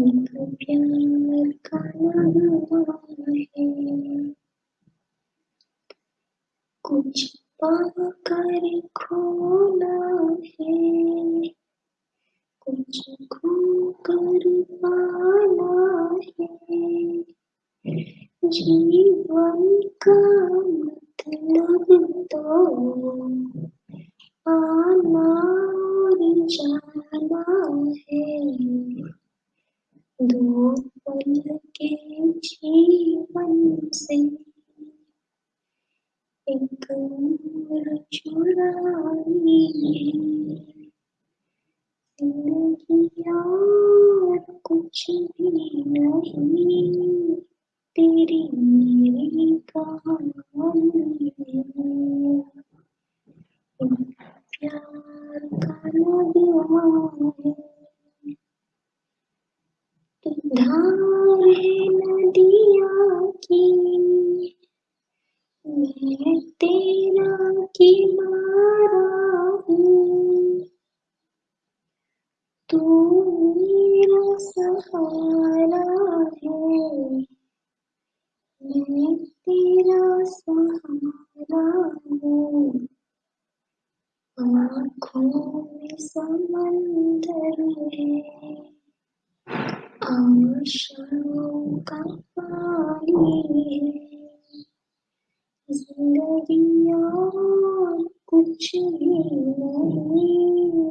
एक प्यार का है कुछ पाकर खोना है कुछ खोकर पाना है जीवन का मतलब तो आना और जाना है दो पल के जीवन से एक उम्र है और कुछ भी नहीं तेरी मेरी कहानी है प्यार का है तू मेरा सहारा है मैं तेरा सहारा हूँ आँखों में समंदर है आशाओं का पानी है ज़िंदगी और कुछ भी नहीं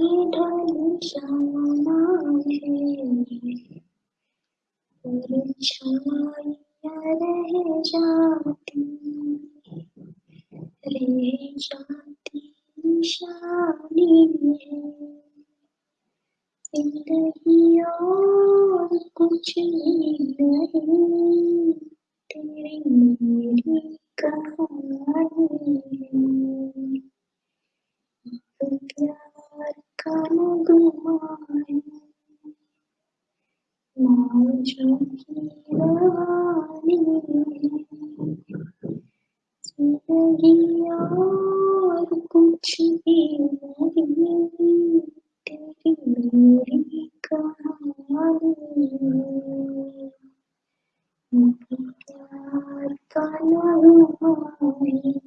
ढल है परछाइयाँ रह जाती रह जाती निशानी है ज़िंदगी और कुछ नहीं तेरी मेरी कहानी ज़िंदगी और कुछ भी तेरी मेरी कहानी प्यार का नगमा